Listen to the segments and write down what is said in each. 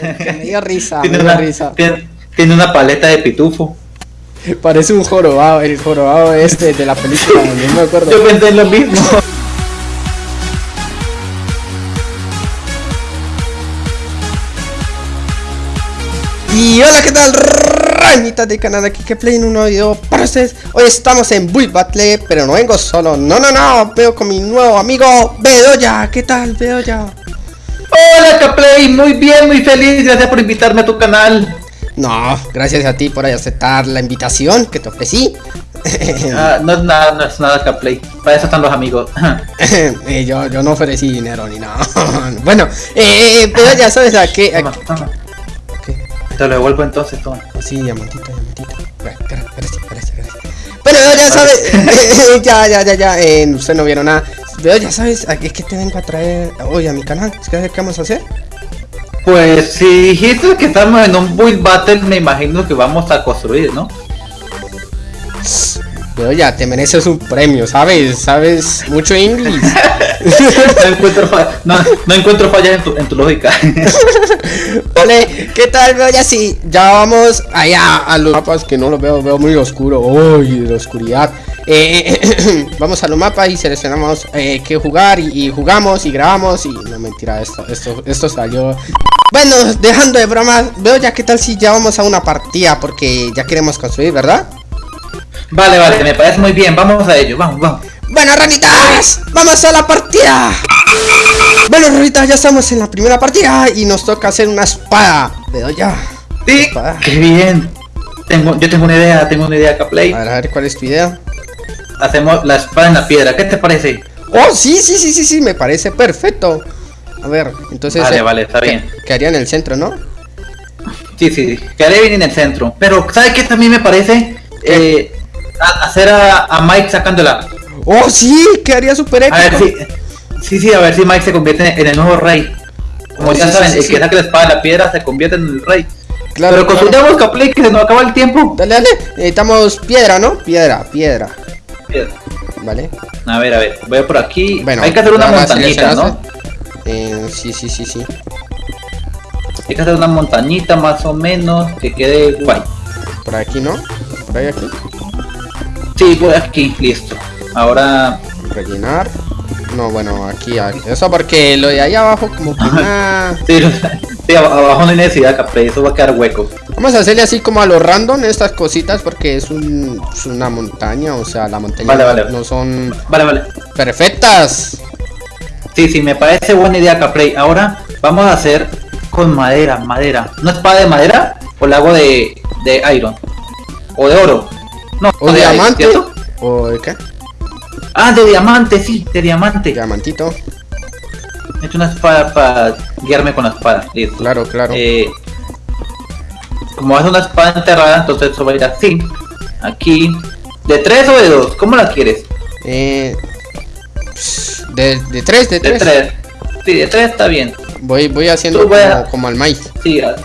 Que me dio risa, Tiene me dio una, risa. tiene, tiene una paleta de pitufo. Parece un jorobado, el jorobado este de la película, no me acuerdo. Yo pensé en lo mismo. Y hola, ¿qué tal? Rañitas de canal aquí que play en un nuevo video para ustedes. Hoy estamos en Build Battle, pero no vengo solo. No, no, no, veo con mi nuevo amigo Bedoya. ¿Qué tal, Bedoya? Hola Caplay, muy bien, muy feliz. Gracias por invitarme a tu canal. No, gracias a ti por aceptar la invitación que te ofrecí. Ah, no es nada, no es nada Caplay. Para eso están los amigos. Eh, yo, yo no ofrecí dinero ni nada. bueno, eh, Bedoya, ¿sabes a qué? A- Toma, toma. Te lo devuelvo entonces, toma. Sí, diamantito, diamantito. Gracias, gracias, gracias. Bueno, ya sabes, ya, ya, ya, ya, eh, usted no vieron nada. Pero ya sabes, es que te vengo a traer hoy a mi canal. ¿Qué, qué vamos a hacer? Pues si dijiste que estamos en un build battle, me imagino que vamos a construir, ¿no? Pero ya, te mereces un premio, ¿sabes? ¿Sabes mucho inglés? No encuentro, fa- no, no encuentro fallas en tu, en tu lógica. vale, ¿qué tal? Veo ya sí, ya vamos allá a los mapas que no los veo, veo muy oscuro. Uy, de la oscuridad. Eh, vamos a los mapas y seleccionamos eh, qué jugar y, y jugamos y grabamos y no mentira, esto, esto, esto salió. Bueno, dejando de bromas, veo ya qué tal si ya vamos a una partida porque ya queremos construir, ¿verdad? Vale, vale, me parece muy bien. Vamos a ello, vamos, vamos. Bueno, ranitas, vamos a la partida. Bueno, ranitas, ya estamos en la primera partida y nos toca hacer una espada. Veo ya. Sí, Espada. qué bien. Tengo, yo tengo una idea, tengo una idea, Caplay. A ver, a ver, ¿cuál es tu idea? Hacemos la espada en la piedra, ¿qué te parece? Oh, sí, sí, sí, sí, sí, me parece perfecto. A ver, entonces. Vale, eh, vale, está que- bien. Quedaría en el centro, ¿no? Sí, sí, sí. Quedaré bien en el centro. Pero, ¿sabes qué también me parece? Eh, a- hacer a, a Mike sacándola. Oh, sí, quedaría súper épico. A ver si. Sí, sí, a ver si Mike se convierte en el nuevo rey. Como Oh, ya sí, saben, sí, el sí, que sí. saque la espada de la piedra se convierte en el rey. Claro, Pero claro. construyamos Caplay que se nos acaba el tiempo. Dale, dale. Necesitamos piedra, ¿no? Piedra, piedra. Piedra. Vale. A ver, a ver, voy por aquí. Bueno, Hay que hacer una montañita, ¿no? Eh, sí, sí, sí, sí. Hay que hacer una montañita más o menos que quede guay. Por aquí, ¿no? Por ahí, aquí. Sí, voy aquí, listo. Ahora, Rellenar. No, bueno, aquí, aquí. Eso porque lo de ahí abajo como que nada. sí, sí, ab- abajo no hay necesidad, Caplay, eso va a quedar hueco. Vamos a hacerle así como a lo random estas cositas porque es, un, es una montaña, o sea, la montaña Vale, vale. no son Vale, vale. perfectas. Sí, sí, me parece buena idea, Caplay. Ahora vamos a hacer con madera, madera. ¿Una espada de madera o la hago de, de iron? ¿O de oro? No, O de diamante. O de qué? Ah, de diamante, sí, de diamante. Diamantito. He hecho una espada para guiarme con la espada. Listo. Claro, claro. Eh, como es una espada enterrada, entonces eso va a ir así. Aquí. ¿De tres o de dos? ¿Cómo la quieres? Eh, de, de tres, de De tres. tres. Sí, de tres está bien. Voy, voy haciendo a- como, como al maíz. Sí, haz,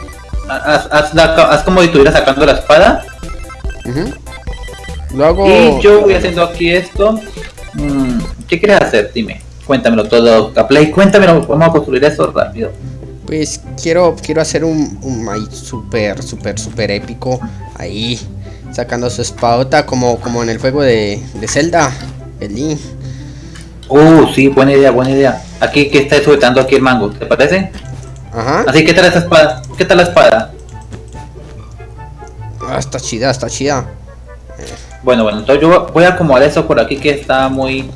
haz- haz como si estuvieras sacando la espada. Hago. Y yo voy haciendo aquí esto. Mm, ¿Qué quieres hacer? Dime. Cuéntamelo todo, Caplay. Cuéntamelo. Vamos a construir eso rápido. Pues quiero, quiero hacer un, un maíz súper, súper, súper épico. Ahí, sacando su espadota como, como en el juego de, de Zelda. El Link. Uh, sí, buena idea, buena idea. Aquí que está sujetando aquí el mango, ¿te parece? Ajá. Así que tal esa espada. ¿Qué tal la espada? Ah, está chida, está chida. Bueno, bueno, entonces yo voy a acomodar eso por aquí que está muy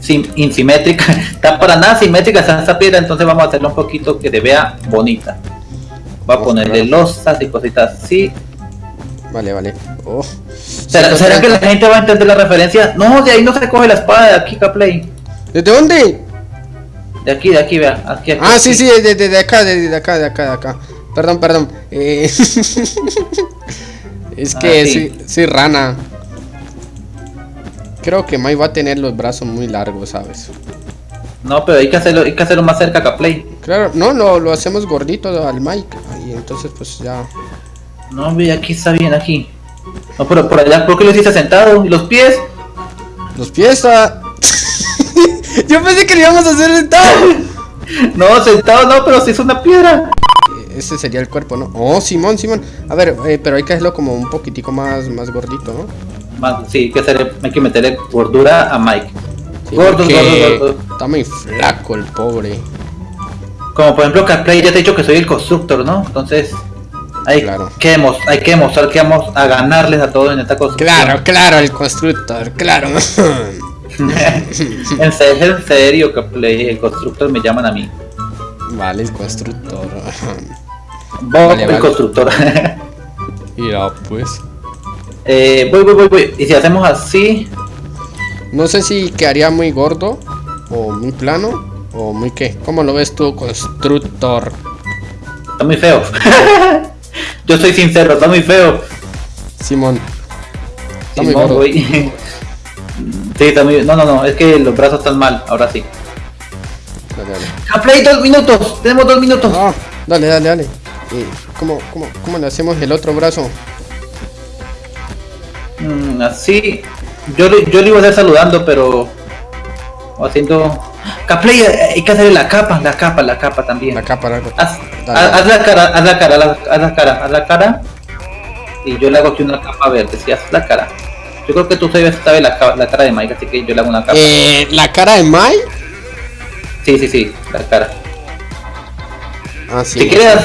sim- insimétrica. Está para nada simétrica esa, esa piedra, entonces vamos a hacerlo un poquito que se vea bonita. Voy a Oh, ponerle claro. losas y cositas así. Vale, vale. Oh. ¿Será, será que la gente va a entender la referencia? No, de ahí no se coge la espada, de aquí, Caplay. ¿Desde dónde? De aquí, de aquí, vea. Aquí, aquí, Ah, sí, sí, de, de, de acá, de, de acá, de acá, de acá. Perdón, perdón. Eh, es que Ah, sí. soy, soy rana. Creo que Mai va a tener los brazos muy largos, ¿sabes? No, pero hay que hacerlo, hay que hacerlo más cerca, Caplay. Claro, no, lo, lo hacemos gordito al Mike. Y entonces, pues ya. No, ve, aquí está bien, aquí. No, pero por allá, ¿por qué lo hiciste sentado? ¿Y los pies? Los pies está. Yo pensé que lo íbamos a hacer sentado. No, sentado no, pero si es una piedra. ese sería el cuerpo, ¿no? Oh, Simón, Simón. A ver, eh, pero hay que hacerlo como un poquitico más, más gordito, ¿no? Más- sí, hay que, hacer, hay que meterle gordura a Mike. Sí, gordos, gordos. Está muy flaco el pobre. Como por ejemplo, Carplay ya te he dicho que soy el constructor, ¿no? Entonces, hay, Claro. que, hay que demostrar que vamos a ganarles a todos en esta construcción. Claro, claro, el constructor, claro. en serio, en serio, Carplay, el constructor me llaman a mí. vale, el constructor. Bob, Vale, el vale. constructor. Mira, pues. Eh, voy, voy, voy, voy. Y si hacemos así, No sé si quedaría muy gordo o muy plano o muy qué. ¿Cómo lo ves tú, constructor? está muy feo. Yo soy sincero, está muy feo. Simón. Está muy Simón, gordo. voy. sí, está muy No, no, no, es que los brazos están mal, ahora sí. Dale, dale. Carplay, dos minutos. Tenemos dos minutos. Dale, dale, dale. Eh, ¿cómo, cómo, ¿Cómo le hacemos el otro brazo? Mm, así. Yo, le- yo le iba a estar saludando, pero. haciendo. Caplay, hay que hacerle la capa, la capa, la capa también. La capa, la capa. Haz, la cara, haz la cara, haz la, cara, haz la cara. Y yo le hago aquí una capa verde, si haz la cara. Yo creo que tú sabes, sabes la, la cara de Mike, así que yo le hago una capa. Eh, la cara de Mai. Sí, sí, sí, la cara. Ah, sí. Si quieres,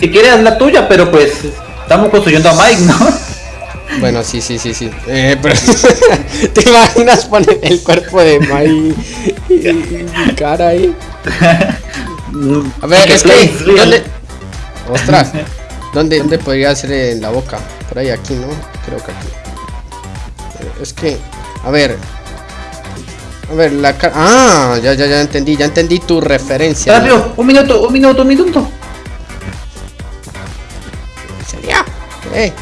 si quieres haz la tuya, pero pues estamos construyendo a Mike, ¿no? Bueno, sí, sí, sí, sí. Eh, pero ¿Te imaginas poner el cuerpo de Mai y, mi cara ahí? A ver, es que. ¿dónde? Ostras. ¿Dónde, ¿Dónde podría ser en la boca? Por ahí, aquí, ¿no? Creo que aquí. Eh, Es que. A ver. A ver, la cara. Ah, ya, ya, ya entendí. Ya entendí tu referencia. Rápido, un minuto, un minuto, un minuto. ¿Sería? Eh,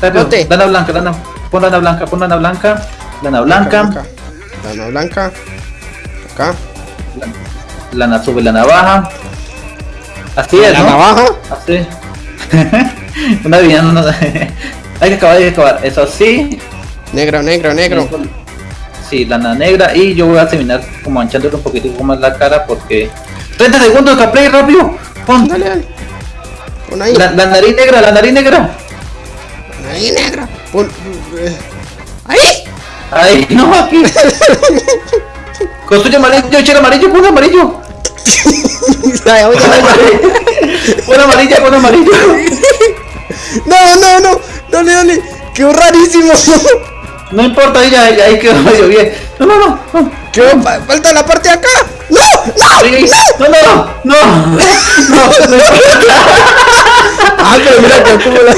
Rápido, lana blanca, lana, pon lana blanca, pon lana blanca, lana blanca, Lana blanca. Acá. lana sube la navaja. Así es, La ¿no? navaja. Así. Una villana, no- hay que acabar, hay que acabar. Eso así. Negro, negro, negro. Sí, lana negra. Y yo voy a terminar como manchándole un poquito más la cara porque. 30 segundos, Caplay, rápido. Pon Dale, dale. Pon ahí. la, la nariz negra, la nariz negra. Ahí, negra. Pon. eh, Ahí. Ay, no, aquí. Construye amarillo, echar amarillo, pon amarillo. Ay, oye. Pon amarilla, pon amarillo. No, no, no. Dale, dale. Qué rarísimo. No importa, ahí ya, ahí quedó medio bien. No, no, no. no. ¿Qué? Fa- Falta la parte de acá. No, no. No, no, no, no. No, no. Ah, pero mira que acumula.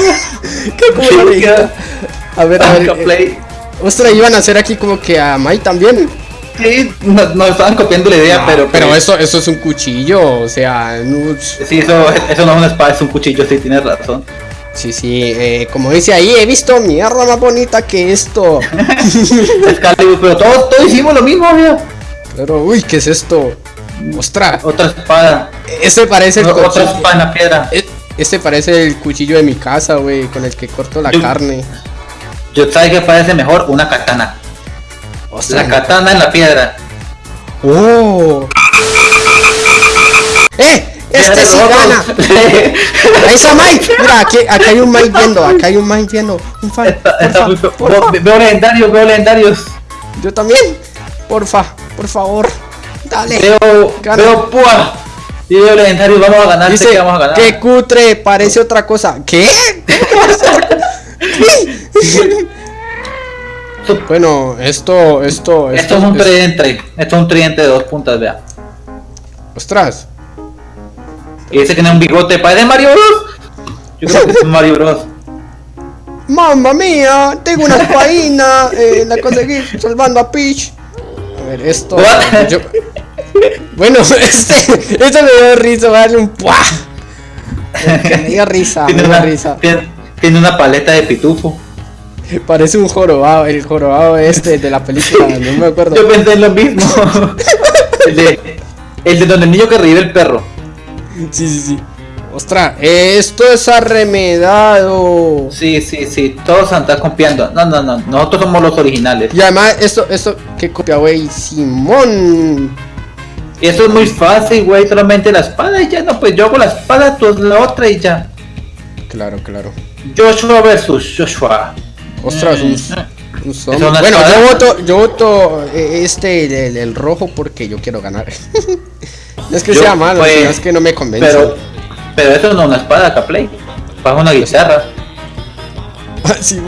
Que acumula. A ver, a ver. Eh. Ostras, iban a hacer aquí como que a Mai también. Sí, nos, nos estaban copiando la idea, No, pero. pero pues, eso, eso es un cuchillo, o sea, no- Sí, eso, eso no es una espada, es un cuchillo, sí, tienes razón. sí, sí, eh, como dice ahí, he visto mierda más bonita que esto. Excalibur, pero todos, todos hicimos lo mismo, mira. Pero, uy, ¿qué es esto? Ostras, Otra espada. este parece el Otra espada en la piedra. e- Este parece el cuchillo de mi casa, güey, con el que corto la Yo- carne. Yo sabes que parece mejor una katana. Ostras. La katana en la piedra. ¡Oh! ¡Eh! Este sí gana. Ahí está Mike. Mira, aquí, aquí hay un Mike viendo. Acá hay un Mike viendo. Un fan. Está, está muy. Veo- Veo legendarios, veo legendarios. Yo también. Porfa, por favor. Dale. Veo, Gana. veo púa. Y veo legendarios, vamos a ganar, Dice que vamos a ganar. que cutre, parece otra cosa. ¿Qué? ¿Qué? bueno, esto, esto, Esto es un es- tridente, esto es un tridente de dos puntas, vea. Ostras. Y ese tiene un bigote, parece Mario Bros. Yo creo que es Mario Bros. Mamma mía, tengo una espadina, eh, la conseguí salvando a Peach. A ver, esto. Yo- Bueno, este, esto me dio risa, voy a darle un ¡puah! Que me dio risa, me Tiene dio una, risa. tiene, tiene una paleta de pitufo. Parece un jorobado, el jorobado este de la película, no me acuerdo. Yo pensé en lo mismo. el, de, el de donde el niño que revive el perro. Sí, sí, sí. Ostras, esto es arremedado. Sí, sí, sí, todos están copiando. No, no, no, nosotros somos los originales. Y además, esto, esto, que copia, güey, Simón. Y eso es muy fácil, güey, solamente la espada y ya no, pues yo hago la espada, tú la otra y ya. Claro, claro. Joshua versus Joshua. Ostras, un, Mm. un ¿Es zombie. una Bueno, espada? yo voto, yo voto eh, este, el, el rojo, porque yo quiero ganar. no es que Yo, sea malo, pues, sino es que no me convence. Pero, pero eso no es una espada, Caplay. Para una guitarra. Ah, sí,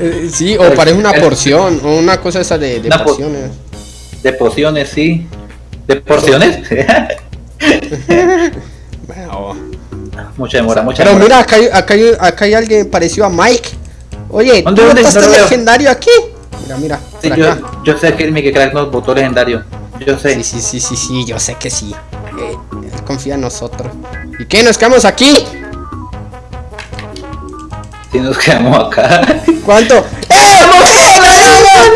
Eh, sí, o parece una porción, o una cosa esa de, de Una po- porciones. De pociones, sí. ¿De porciones? Bueno, mucha demora, mucha Pero demora. mira, acá hay, acá, hay, acá hay alguien parecido a Mike. Oye, ¿Dónde, ¿tú dónde? No veo. legendario aquí? Mira, mira, Sí, yo, acá. yo sé que el Mickey Crack nos votó legendario. Yo sé. Sí, sí, sí, sí, sí, yo sé que sí. Eh, confía en nosotros. ¿Y qué? ¿Nos quedamos aquí? Si nos quedamos acá. ¿Cuánto? ¡Eh! Sí,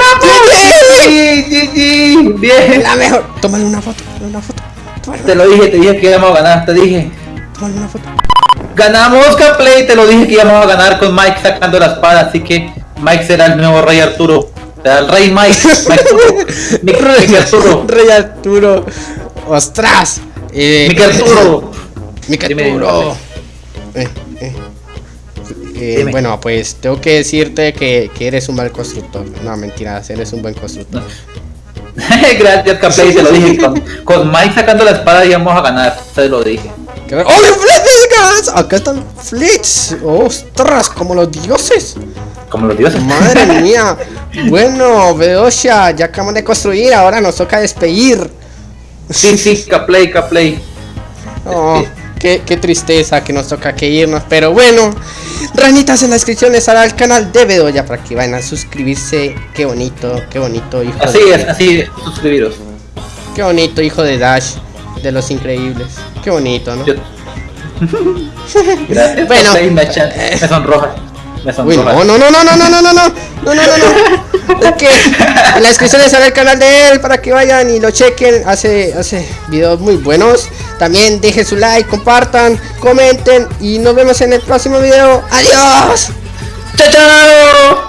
sí, sí, bien. La mejor. Tómale una foto, una foto. Tómale Te lo dije, te dije que íbamos a ganar, te dije. tómale una foto. Ganamos Caplay, te lo dije que íbamos a ganar con Mike sacando la espada, así que Mike será el nuevo rey Arturo. Será el rey Mike. Mike Mike Arturo. Rey Arturo. ¡Ostras! Eh, Mike Arturo. Mike Dime, Arturo. Eh, eh. Eh, bueno, pues tengo que decirte que, que eres un mal constructor. No, mentiras, eres un buen constructor. Gracias Caplay, te lo dije. Con, con Mike sacando la espada íbamos a ganar, te lo dije. ¿Qué- ¡Oh, flechas! Acá están flits. ¡Ostras! Como los dioses. Como los dioses. Madre mía. Bueno, Beosha, ya acabamos de construir. Ahora nos toca despedir. Sí, sí, Caplay, Caplay. Oh, qué, qué tristeza que nos toca que irnos. Pero bueno, ranitas en la descripción les hará el canal de Bedoya para que vayan a suscribirse. Qué bonito, qué bonito hijo Así de, es, así es, suscribiros. Qué bonito hijo de Dash, de los increíbles. Qué bonito, ¿no? Yo- Gracias, Bueno. Me, sonroja. Me Uy, sonroja. no, no, no, no, no, no, no, no, no, no, no, no, no. Que en la descripción les hará el canal de él para que vayan y lo chequen. Hace, hace videos muy buenos. También dejen su like, compartan, comenten y nos vemos en el próximo video. Adiós. ¡Chao, chao!